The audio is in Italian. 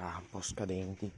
Ah, un po' scadenti.